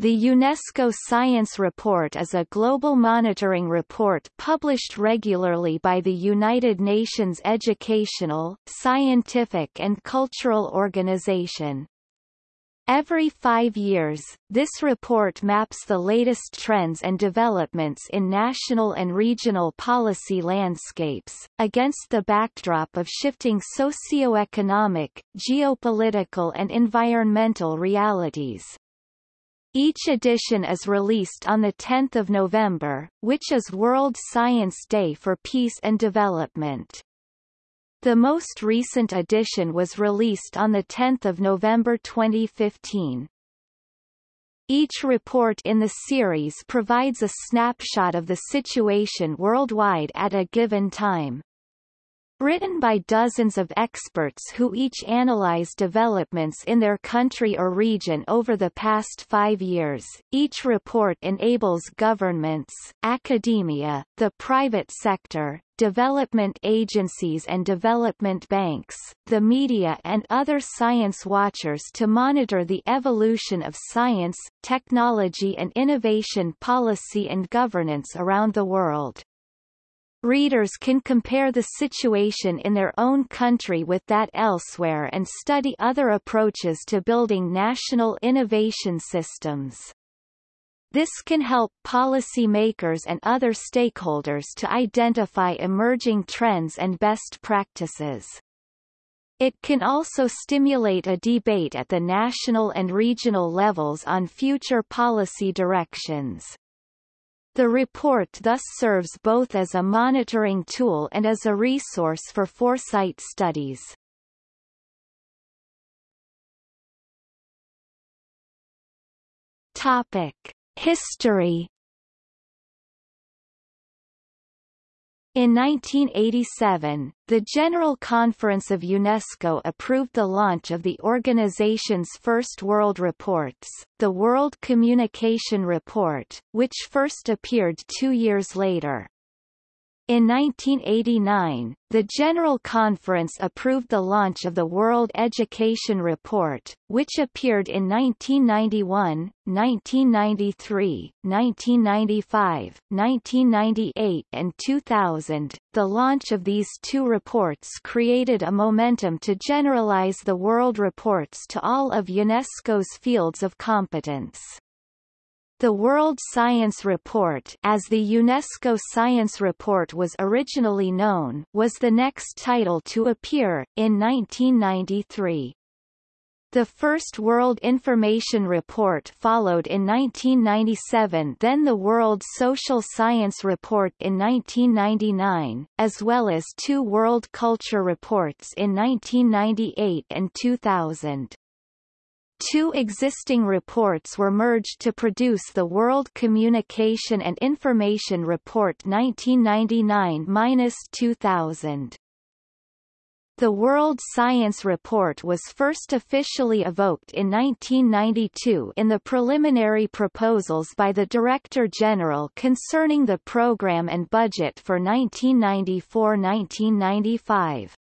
The UNESCO Science Report is a global monitoring report published regularly by the United Nations Educational, Scientific and Cultural Organization. Every five years, this report maps the latest trends and developments in national and regional policy landscapes, against the backdrop of shifting socio-economic, geopolitical and environmental realities. Each edition is released on 10 November, which is World Science Day for Peace and Development. The most recent edition was released on 10 November 2015. Each report in the series provides a snapshot of the situation worldwide at a given time. Written by dozens of experts who each analyze developments in their country or region over the past five years, each report enables governments, academia, the private sector, development agencies and development banks, the media and other science watchers to monitor the evolution of science, technology and innovation policy and governance around the world. Readers can compare the situation in their own country with that elsewhere and study other approaches to building national innovation systems. This can help policy makers and other stakeholders to identify emerging trends and best practices. It can also stimulate a debate at the national and regional levels on future policy directions. The report thus serves both as a monitoring tool and as a resource for foresight studies. Topic. History In 1987, the General Conference of UNESCO approved the launch of the organization's first World Reports, the World Communication Report, which first appeared two years later. In 1989, the General Conference approved the launch of the World Education Report, which appeared in 1991, 1993, 1995, 1998 and 2000. The launch of these two reports created a momentum to generalize the World Reports to all of UNESCO's fields of competence. The World Science Report as the UNESCO Science Report was originally known was the next title to appear, in 1993. The first World Information Report followed in 1997 then the World Social Science Report in 1999, as well as two World Culture Reports in 1998 and 2000. Two existing reports were merged to produce the World Communication and Information Report 1999-2000. The World Science Report was first officially evoked in 1992 in the preliminary proposals by the Director General concerning the program and budget for 1994-1995.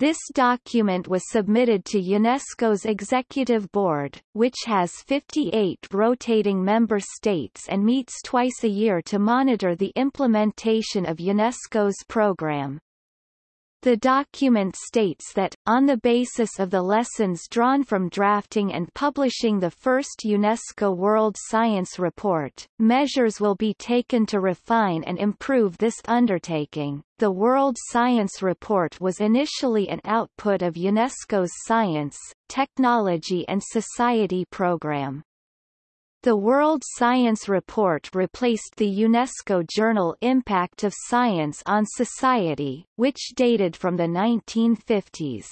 This document was submitted to UNESCO's Executive Board, which has 58 rotating member states and meets twice a year to monitor the implementation of UNESCO's program. The document states that, on the basis of the lessons drawn from drafting and publishing the first UNESCO World Science Report, measures will be taken to refine and improve this undertaking. The World Science Report was initially an output of UNESCO's Science, Technology and Society program. The World Science Report replaced the UNESCO journal Impact of Science on Society, which dated from the 1950s.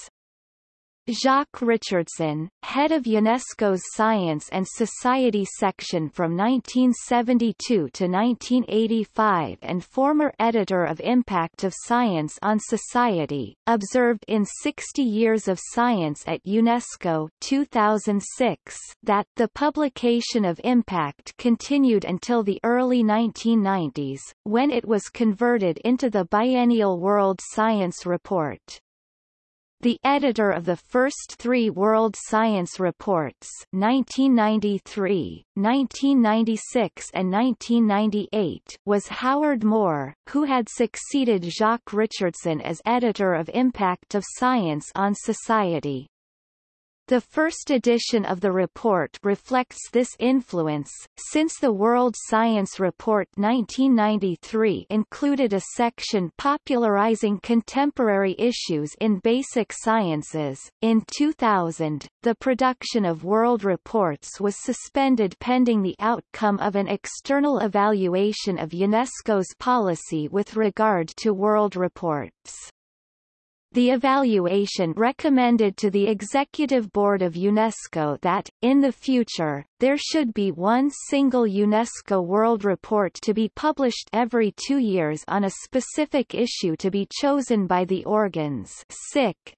Jacques Richardson, head of UNESCO's Science and Society section from 1972 to 1985 and former editor of Impact of Science on Society, observed in 60 Years of Science at UNESCO 2006 that the publication of Impact continued until the early 1990s, when it was converted into the biennial World Science Report. The editor of the first three World Science Reports 1993, 1996 and 1998 was Howard Moore, who had succeeded Jacques Richardson as editor of Impact of Science on Society. The first edition of the report reflects this influence, since the World Science Report 1993 included a section popularizing contemporary issues in basic sciences. In 2000, the production of World Reports was suspended pending the outcome of an external evaluation of UNESCO's policy with regard to World Reports. The evaluation recommended to the Executive Board of UNESCO that, in the future, there should be one single UNESCO World Report to be published every two years on a specific issue to be chosen by the organs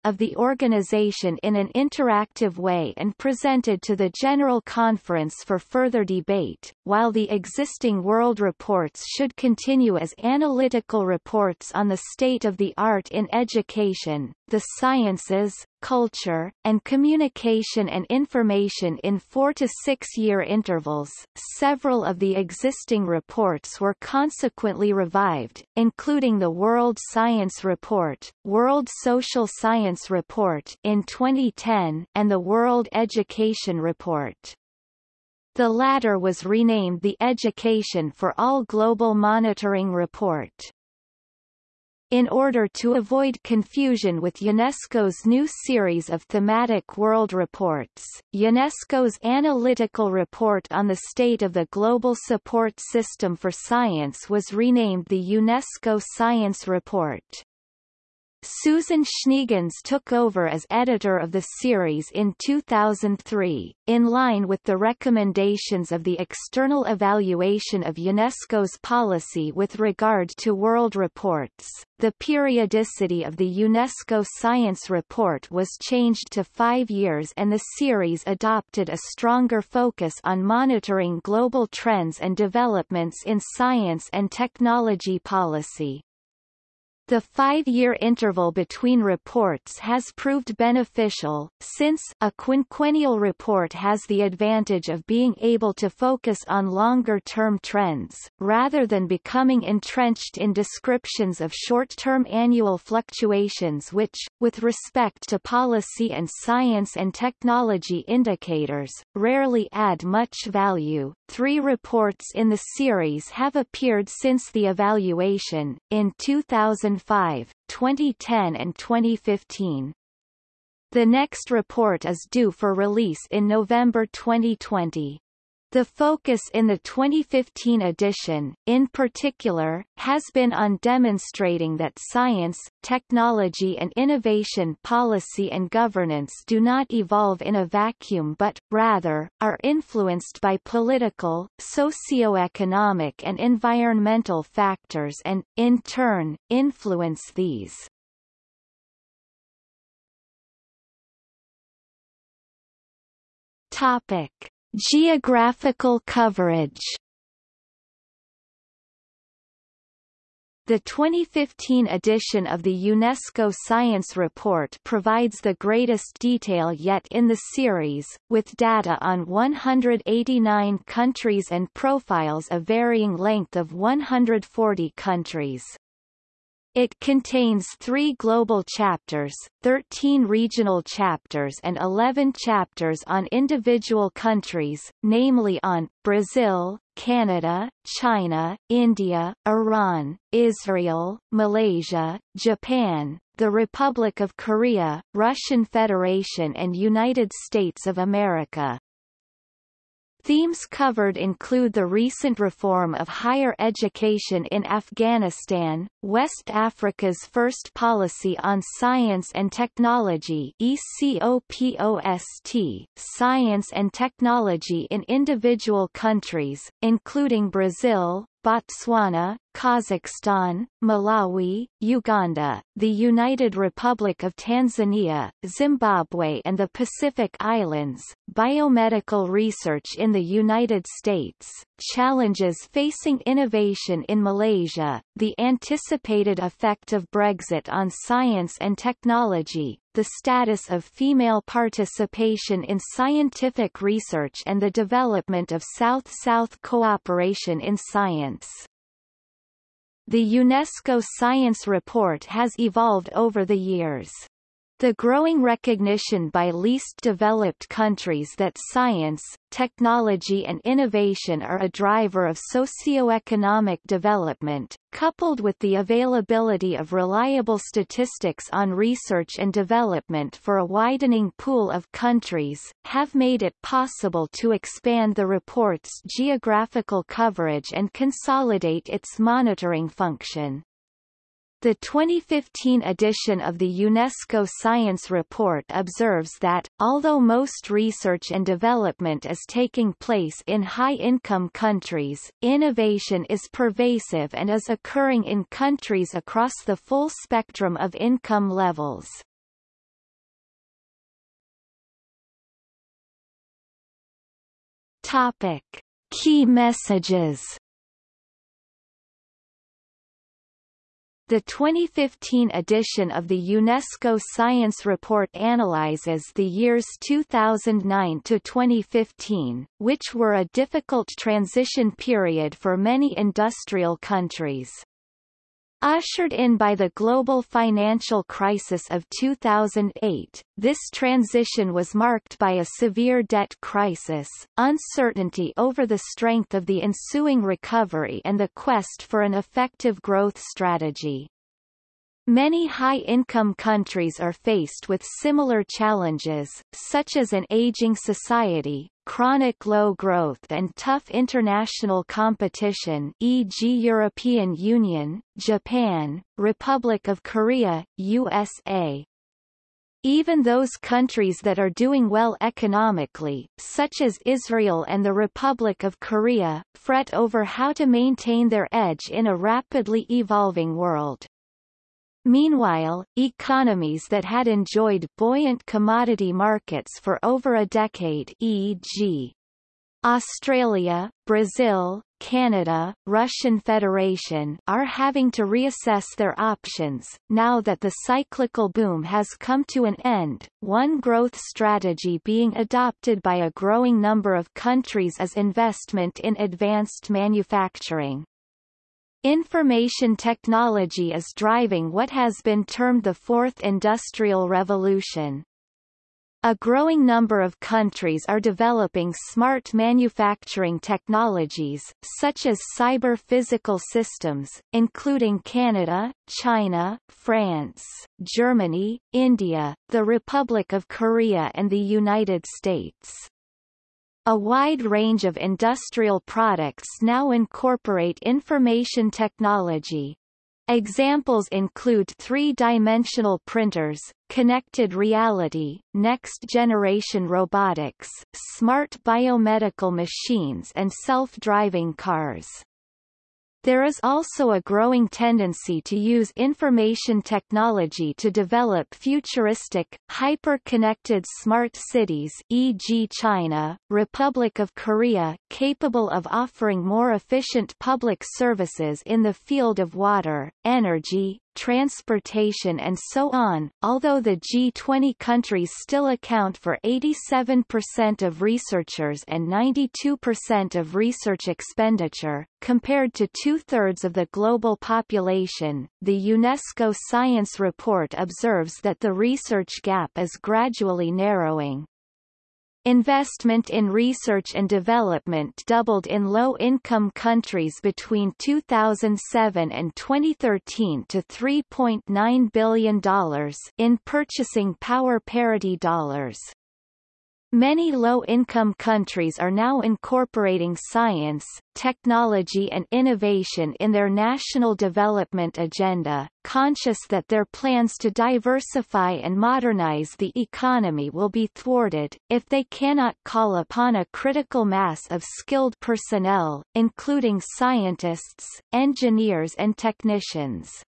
of the organization in an interactive way and presented to the General Conference for further debate, while the existing World Reports should continue as analytical reports on the state of the art in education, the sciences, culture, and communication and information in four to six year intervals. Several of the existing reports were consequently revived, including the World Science Report, World Social Science Report in 2010, and the World Education Report. The latter was renamed the Education for All Global Monitoring Report. In order to avoid confusion with UNESCO's new series of thematic world reports, UNESCO's analytical report on the state of the global support system for science was renamed the UNESCO Science Report. Susan Schneegans took over as editor of the series in 2003, in line with the recommendations of the external evaluation of UNESCO's policy with regard to world reports. The periodicity of the UNESCO Science Report was changed to five years and the series adopted a stronger focus on monitoring global trends and developments in science and technology policy. The five-year interval between reports has proved beneficial, since a quinquennial report has the advantage of being able to focus on longer-term trends, rather than becoming entrenched in descriptions of short-term annual fluctuations which, with respect to policy and science and technology indicators, rarely add much value. Three reports in the series have appeared since the evaluation, in 2000 2005, 2010 and 2015. The next report is due for release in November 2020. The focus in the 2015 edition, in particular, has been on demonstrating that science, technology and innovation policy and governance do not evolve in a vacuum but, rather, are influenced by political, socio-economic and environmental factors and, in turn, influence these. Topic. Geographical coverage The 2015 edition of the UNESCO Science Report provides the greatest detail yet in the series, with data on 189 countries and profiles of varying length of 140 countries. It contains three global chapters, 13 regional chapters and 11 chapters on individual countries, namely on, Brazil, Canada, China, India, Iran, Israel, Malaysia, Japan, the Republic of Korea, Russian Federation and United States of America. Themes covered include the recent reform of higher education in Afghanistan, West Africa's first policy on science and technology ECOPOST, science and technology in individual countries, including Brazil, Botswana, Kazakhstan, Malawi, Uganda, the United Republic of Tanzania, Zimbabwe and the Pacific Islands, biomedical research in the United States, challenges facing innovation in Malaysia, the anticipated effect of Brexit on science and technology, the status of female participation in scientific research and the development of South-South cooperation in science. The UNESCO Science Report has evolved over the years. The growing recognition by least developed countries that science, technology and innovation are a driver of socio-economic development, coupled with the availability of reliable statistics on research and development for a widening pool of countries, have made it possible to expand the report's geographical coverage and consolidate its monitoring function. The 2015 edition of the UNESCO Science Report observes that, although most research and development is taking place in high-income countries, innovation is pervasive and is occurring in countries across the full spectrum of income levels. Topic. Key messages The 2015 edition of the UNESCO Science Report analyzes the years 2009 to 2015, which were a difficult transition period for many industrial countries. Ushered in by the global financial crisis of 2008, this transition was marked by a severe debt crisis, uncertainty over the strength of the ensuing recovery and the quest for an effective growth strategy. Many high-income countries are faced with similar challenges, such as an aging society, chronic low growth and tough international competition e.g. European Union, Japan, Republic of Korea, USA. Even those countries that are doing well economically, such as Israel and the Republic of Korea, fret over how to maintain their edge in a rapidly evolving world. Meanwhile, economies that had enjoyed buoyant commodity markets for over a decade e.g. Australia, Brazil, Canada, Russian Federation are having to reassess their options, now that the cyclical boom has come to an end, one growth strategy being adopted by a growing number of countries is investment in advanced manufacturing. Information technology is driving what has been termed the Fourth Industrial Revolution. A growing number of countries are developing smart manufacturing technologies, such as cyber-physical systems, including Canada, China, France, Germany, India, the Republic of Korea and the United States. A wide range of industrial products now incorporate information technology. Examples include three-dimensional printers, connected reality, next-generation robotics, smart biomedical machines and self-driving cars. There is also a growing tendency to use information technology to develop futuristic, hyper-connected smart cities e.g. China, Republic of Korea capable of offering more efficient public services in the field of water, energy, transportation and so on, although the G20 countries still account for 87% of researchers and 92% of research expenditure, compared to two-thirds of the global population, the UNESCO Science Report observes that the research gap is gradually narrowing. Investment in research and development doubled in low-income countries between 2007 and 2013 to $3.9 billion in purchasing power parity dollars. Many low-income countries are now incorporating science, technology and innovation in their national development agenda, conscious that their plans to diversify and modernize the economy will be thwarted, if they cannot call upon a critical mass of skilled personnel, including scientists, engineers and technicians.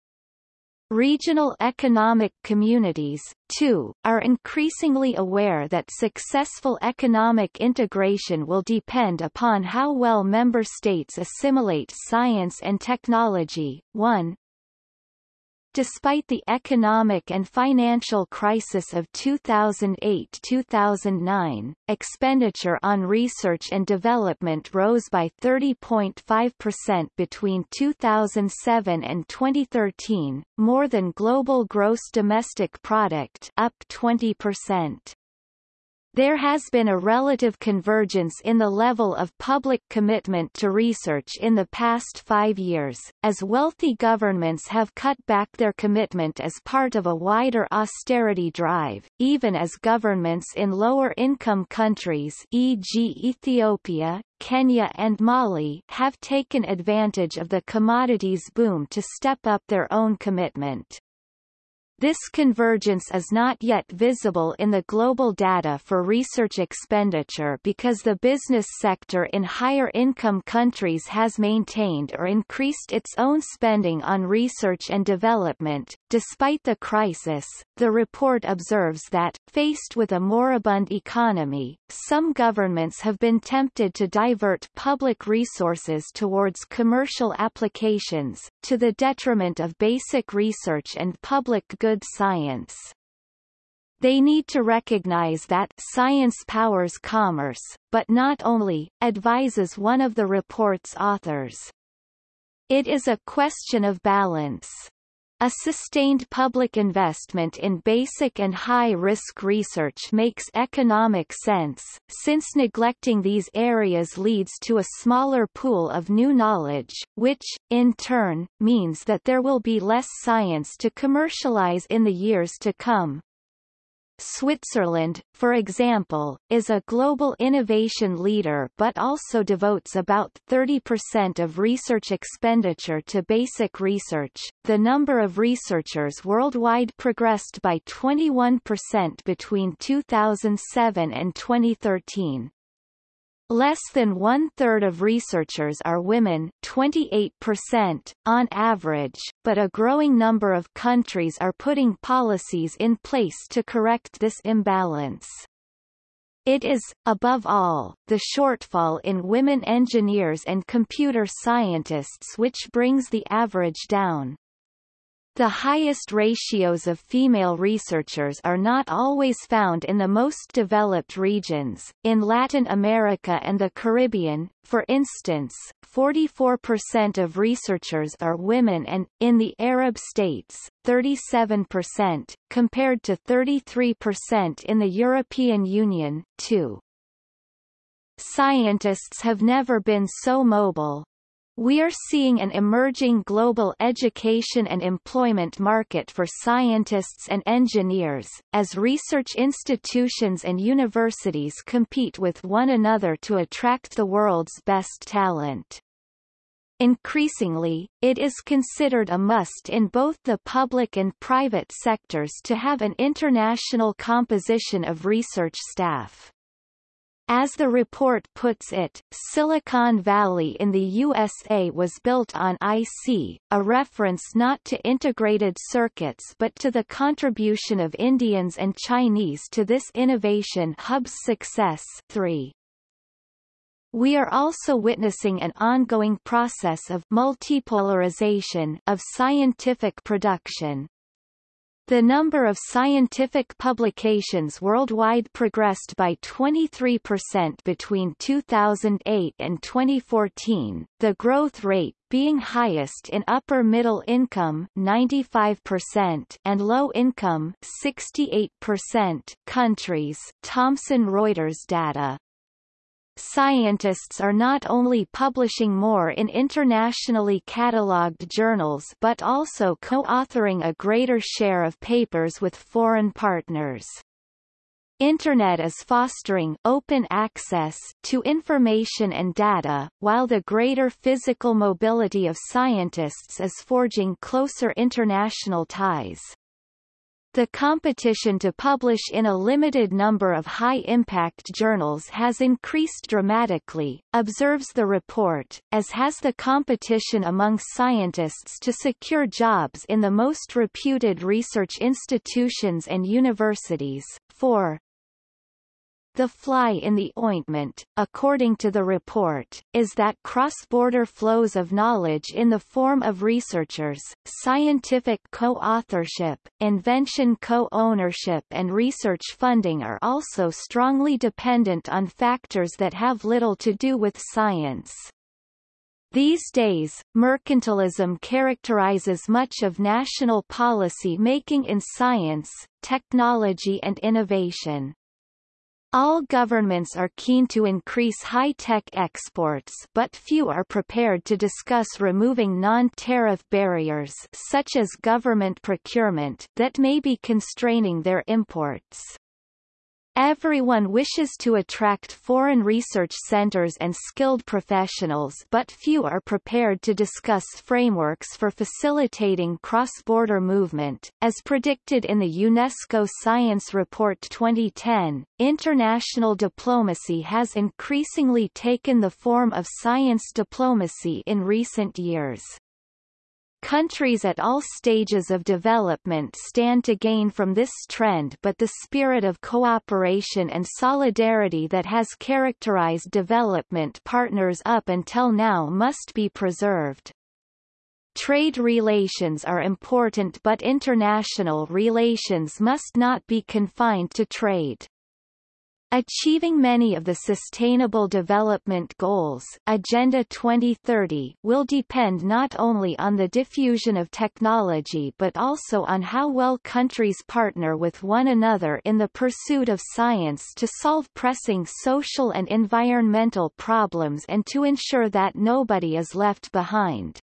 Regional economic communities, too, are increasingly aware that successful economic integration will depend upon how well member states assimilate science and technology. 1. Despite the economic and financial crisis of 2008-2009, expenditure on research and development rose by 30.5% between 2007 and 2013, more than global gross domestic product up 20%. There has been a relative convergence in the level of public commitment to research in the past five years, as wealthy governments have cut back their commitment as part of a wider austerity drive, even as governments in lower-income countries e.g. Ethiopia, Kenya and Mali have taken advantage of the commodities boom to step up their own commitment. This convergence is not yet visible in the global data for research expenditure because the business sector in higher income countries has maintained or increased its own spending on research and development. Despite the crisis, the report observes that, faced with a moribund economy, some governments have been tempted to divert public resources towards commercial applications, to the detriment of basic research and public good good science. They need to recognize that science powers commerce, but not only, advises one of the report's authors. It is a question of balance. A sustained public investment in basic and high-risk research makes economic sense, since neglecting these areas leads to a smaller pool of new knowledge, which, in turn, means that there will be less science to commercialize in the years to come. Switzerland, for example, is a global innovation leader but also devotes about 30% of research expenditure to basic research. The number of researchers worldwide progressed by 21% between 2007 and 2013. Less than one-third of researchers are women 28%, on average, but a growing number of countries are putting policies in place to correct this imbalance. It is, above all, the shortfall in women engineers and computer scientists which brings the average down. The highest ratios of female researchers are not always found in the most developed regions. In Latin America and the Caribbean, for instance, 44% of researchers are women and, in the Arab states, 37%, compared to 33% in the European Union, too. Scientists have never been so mobile, we are seeing an emerging global education and employment market for scientists and engineers, as research institutions and universities compete with one another to attract the world's best talent. Increasingly, it is considered a must in both the public and private sectors to have an international composition of research staff. As the report puts it, Silicon Valley in the USA was built on IC, a reference not to integrated circuits but to the contribution of Indians and Chinese to this innovation hub's success 3. We are also witnessing an ongoing process of multipolarization of scientific production, the number of scientific publications worldwide progressed by 23% between 2008 and 2014, the growth rate being highest in upper middle income 95% and low income 68% countries. Thomson Reuters data scientists are not only publishing more in internationally catalogued journals but also co-authoring a greater share of papers with foreign partners. Internet is fostering open access to information and data, while the greater physical mobility of scientists is forging closer international ties. The competition to publish in a limited number of high-impact journals has increased dramatically, observes the report, as has the competition among scientists to secure jobs in the most reputed research institutions and universities. 4. The fly in the ointment, according to the report, is that cross-border flows of knowledge in the form of researchers, scientific co-authorship, invention co-ownership and research funding are also strongly dependent on factors that have little to do with science. These days, mercantilism characterizes much of national policy making in science, technology and innovation. All governments are keen to increase high-tech exports but few are prepared to discuss removing non-tariff barriers such as government procurement that may be constraining their imports. Everyone wishes to attract foreign research centers and skilled professionals but few are prepared to discuss frameworks for facilitating cross-border movement. As predicted in the UNESCO Science Report 2010, international diplomacy has increasingly taken the form of science diplomacy in recent years. Countries at all stages of development stand to gain from this trend but the spirit of cooperation and solidarity that has characterized development partners up until now must be preserved. Trade relations are important but international relations must not be confined to trade. Achieving many of the Sustainable Development Goals Agenda 2030 will depend not only on the diffusion of technology but also on how well countries partner with one another in the pursuit of science to solve pressing social and environmental problems and to ensure that nobody is left behind.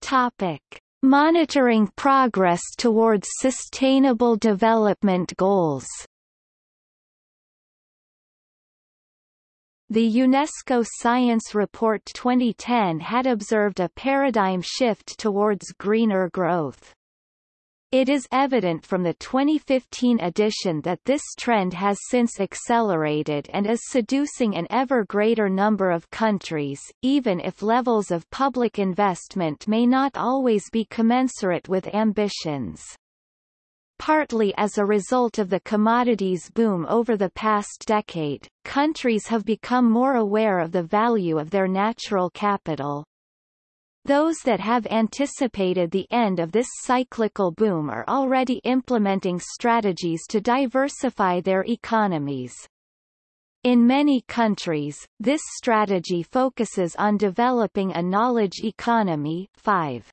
Topic. Monitoring progress towards Sustainable Development Goals The UNESCO Science Report 2010 had observed a paradigm shift towards greener growth. It is evident from the 2015 edition that this trend has since accelerated and is seducing an ever greater number of countries, even if levels of public investment may not always be commensurate with ambitions. Partly as a result of the commodities boom over the past decade, countries have become more aware of the value of their natural capital. Those that have anticipated the end of this cyclical boom are already implementing strategies to diversify their economies. In many countries, this strategy focuses on developing a knowledge economy 5.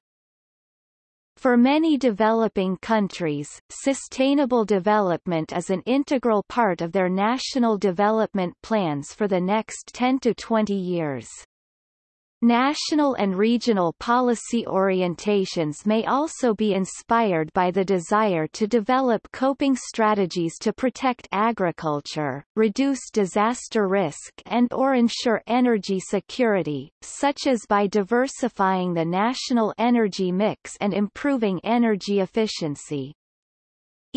For many developing countries, sustainable development is an integral part of their national development plans for the next 10 to 20 years. National and regional policy orientations may also be inspired by the desire to develop coping strategies to protect agriculture, reduce disaster risk and or ensure energy security, such as by diversifying the national energy mix and improving energy efficiency.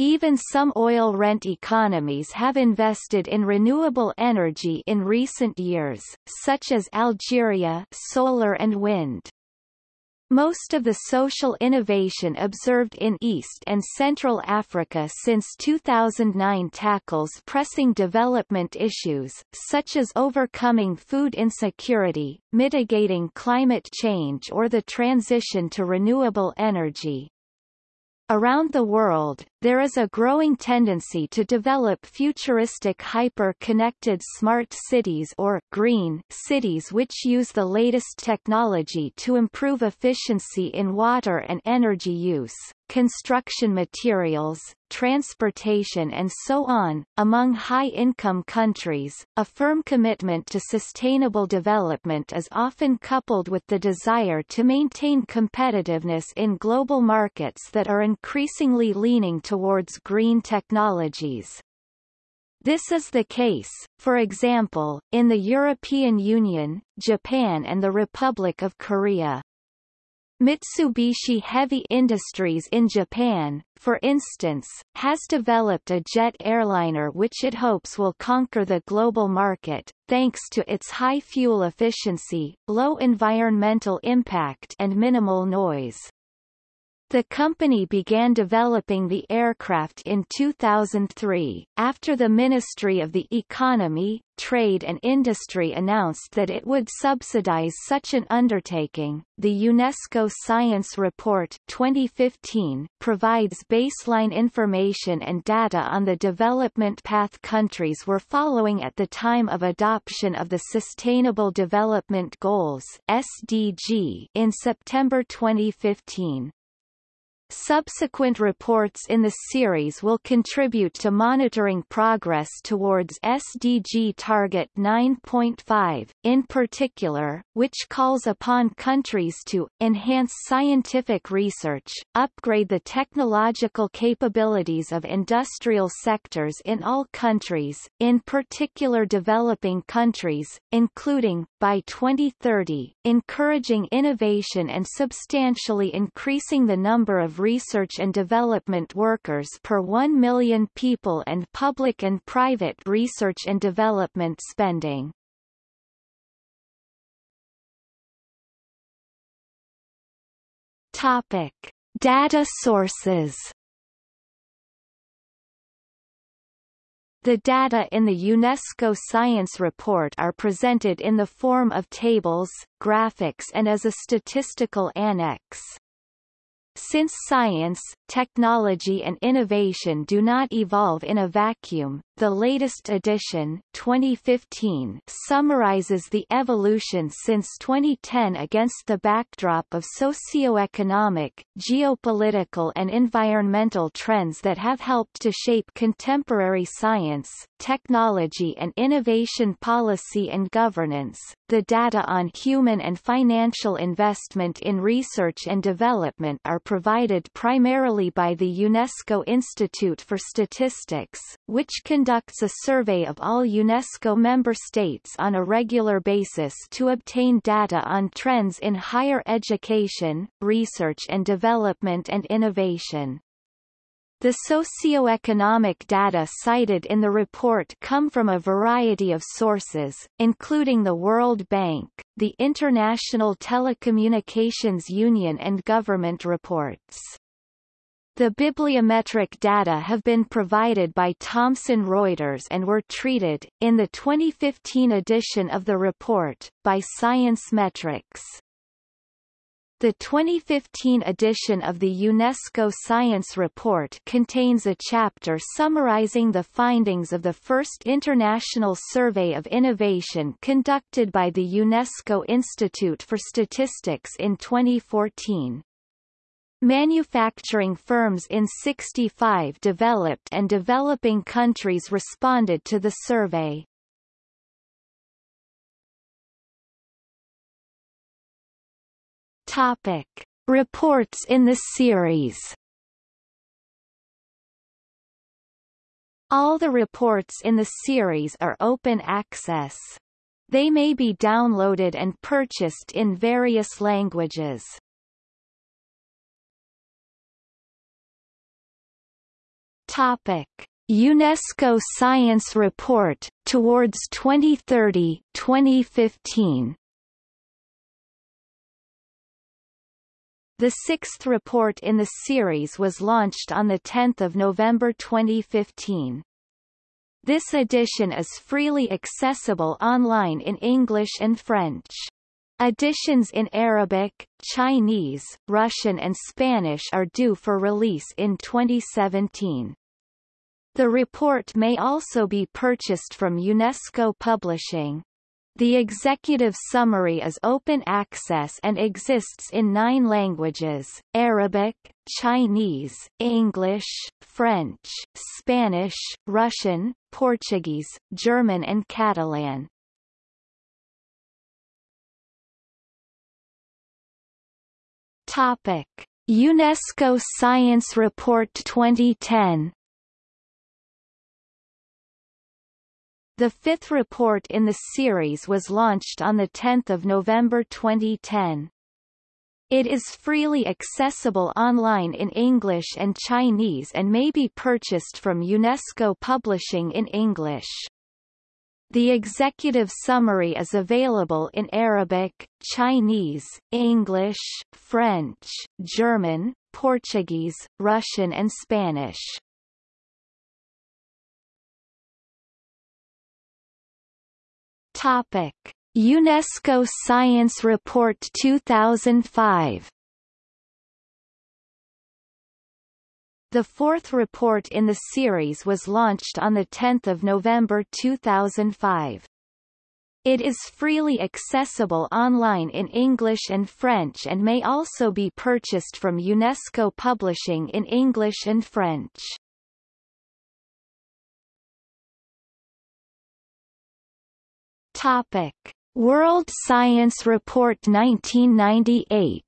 Even some oil rent economies have invested in renewable energy in recent years, such as Algeria solar and wind. Most of the social innovation observed in East and Central Africa since 2009 tackles pressing development issues, such as overcoming food insecurity, mitigating climate change or the transition to renewable energy. Around the world, there is a growing tendency to develop futuristic hyper-connected smart cities or green cities which use the latest technology to improve efficiency in water and energy use, construction materials, transportation and so on. Among high-income countries, a firm commitment to sustainable development is often coupled with the desire to maintain competitiveness in global markets that are increasingly leaning towards green technologies. This is the case, for example, in the European Union, Japan and the Republic of Korea. Mitsubishi Heavy Industries in Japan, for instance, has developed a jet airliner which it hopes will conquer the global market, thanks to its high fuel efficiency, low environmental impact and minimal noise. The company began developing the aircraft in 2003, after the Ministry of the Economy, Trade and Industry announced that it would subsidize such an undertaking. The UNESCO Science Report 2015 provides baseline information and data on the development path countries were following at the time of adoption of the Sustainable Development Goals (SDG) in September 2015. Subsequent reports in the series will contribute to monitoring progress towards SDG Target 9.5, in particular, which calls upon countries to, enhance scientific research, upgrade the technological capabilities of industrial sectors in all countries, in particular developing countries, including, by 2030, encouraging innovation and substantially increasing the number of research and development workers per 1 million people and public and private research and development spending. Topic. Data sources The data in the UNESCO Science Report are presented in the form of tables, graphics and as a statistical annex. Since science, technology and innovation do not evolve in a vacuum, the latest edition 2015 summarizes the evolution since 2010 against the backdrop of socio-economic, geopolitical and environmental trends that have helped to shape contemporary science, technology and innovation policy and governance. The data on human and financial investment in research and development are provided primarily by the UNESCO Institute for Statistics, which conducts a survey of all UNESCO member states on a regular basis to obtain data on trends in higher education, research and development and innovation. The socio-economic data cited in the report come from a variety of sources, including the World Bank, the International Telecommunications Union and government reports. The bibliometric data have been provided by Thomson Reuters and were treated, in the 2015 edition of the report, by Science-Metrix. The 2015 edition of the UNESCO Science Report contains a chapter summarizing the findings of the first international survey of innovation conducted by the UNESCO Institute for Statistics in 2014. Manufacturing firms in 65 developed and developing countries responded to the survey. Topic. Reports in the series All the reports in the series are open access. They may be downloaded and purchased in various languages. Topic. UNESCO Science Report, Towards 2030 The sixth report in the series was launched on 10 November 2015. This edition is freely accessible online in English and French. Editions in Arabic, Chinese, Russian and Spanish are due for release in 2017. The report may also be purchased from UNESCO Publishing. The executive summary is open access and exists in nine languages, Arabic, Chinese, English, French, Spanish, Russian, Portuguese, German and Catalan. Topic. UNESCO Science Report 2010 The fifth report in the series was launched on 10 November 2010. It is freely accessible online in English and Chinese and may be purchased from UNESCO Publishing in English. The executive summary is available in Arabic, Chinese, English, French, German, Portuguese, Russian and Spanish. Topic: UNESCO Science Report 2005 The fourth report in the series was launched on 10 November 2005. It is freely accessible online in English and French and may also be purchased from UNESCO Publishing in English and French. Topic. World Science Report 1998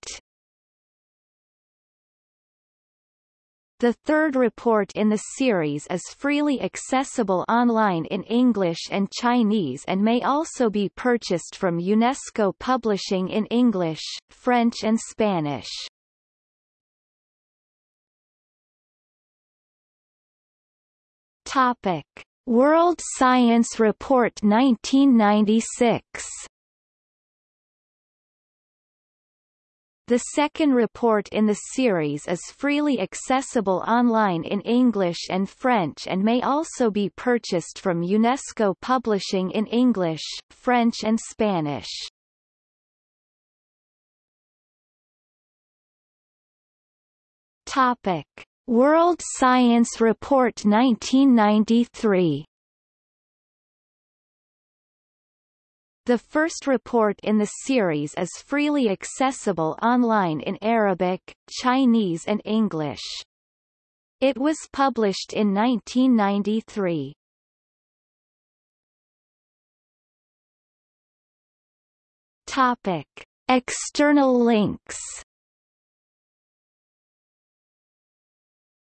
The third report in the series is freely accessible online in English and Chinese and may also be purchased from UNESCO Publishing in English, French and Spanish. Topic. World Science Report 1996 The second report in the series is freely accessible online in English and French and may also be purchased from UNESCO Publishing in English, French and Spanish. Topic. World Science Report 1993 The first report in the series is freely accessible online in Arabic, Chinese and English. It was published in 1993. Topic. External links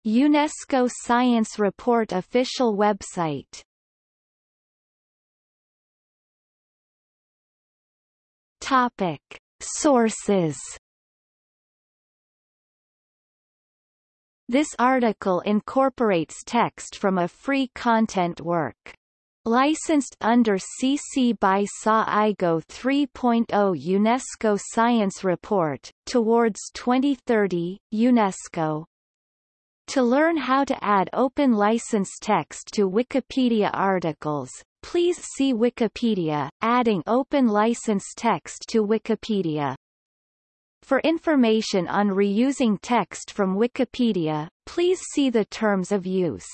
UNESCO Science Report official website Topic. Sources This article incorporates text from a free content work. Licensed under CC by SA IGO 3.0 UNESCO Science Report, Towards 2030, UNESCO. To learn how to add open license text to Wikipedia articles, Please see Wikipedia, adding open license text to Wikipedia. For information on reusing text from Wikipedia, please see the Terms of Use.